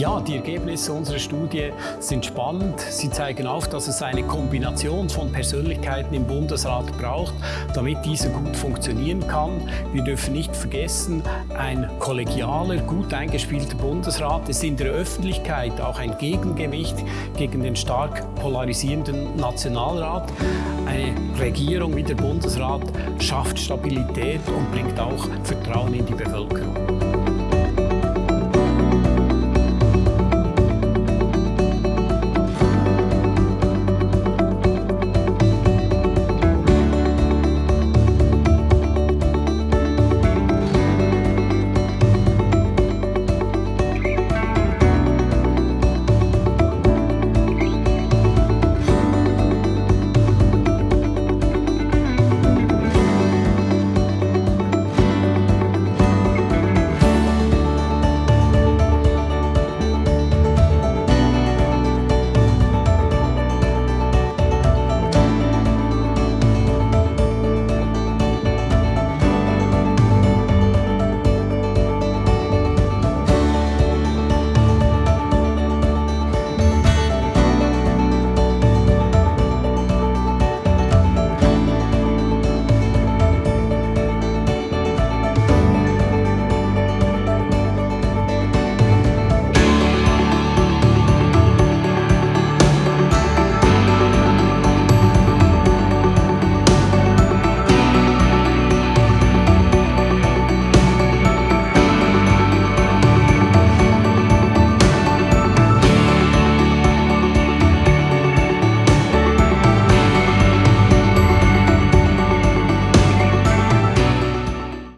Ja, die Ergebnisse unserer Studie sind spannend. Sie zeigen auf, dass es eine Kombination von Persönlichkeiten im Bundesrat braucht, damit dieser gut funktionieren kann. Wir dürfen nicht vergessen, ein kollegialer, gut eingespielter Bundesrat ist in der Öffentlichkeit auch ein Gegengewicht gegen den stark polarisierenden Nationalrat. Eine Regierung wie der Bundesrat schafft Stabilität und bringt auch Vertrauen in die Bevölkerung.